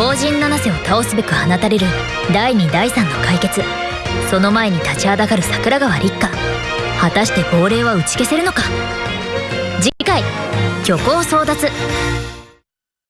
後陣七瀬を倒すべく放たれる第2第3の解決。その前に立ちはだかる桜川立花。果たして亡霊は打ち消せるのか。次回虚構争奪。